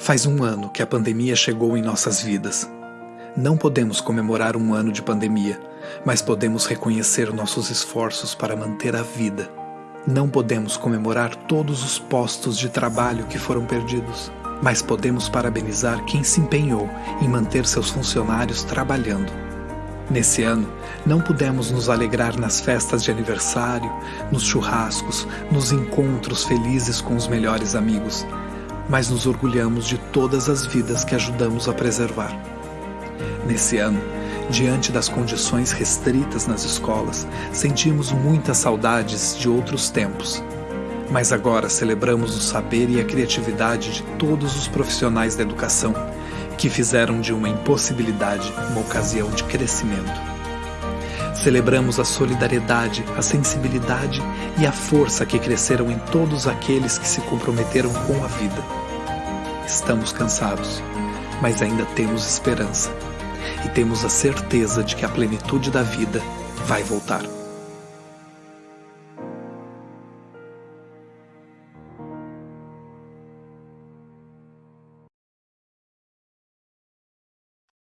Faz um ano que a pandemia chegou em nossas vidas. Não podemos comemorar um ano de pandemia, mas podemos reconhecer nossos esforços para manter a vida. Não podemos comemorar todos os postos de trabalho que foram perdidos, mas podemos parabenizar quem se empenhou em manter seus funcionários trabalhando. Nesse ano, não pudemos nos alegrar nas festas de aniversário, nos churrascos, nos encontros felizes com os melhores amigos, mas nos orgulhamos de todas as vidas que ajudamos a preservar. Nesse ano, diante das condições restritas nas escolas, sentimos muitas saudades de outros tempos. Mas agora celebramos o saber e a criatividade de todos os profissionais da educação que fizeram de uma impossibilidade uma ocasião de crescimento. Celebramos a solidariedade, a sensibilidade e a força que cresceram em todos aqueles que se comprometeram com a vida. Estamos cansados, mas ainda temos esperança e temos a certeza de que a plenitude da vida vai voltar.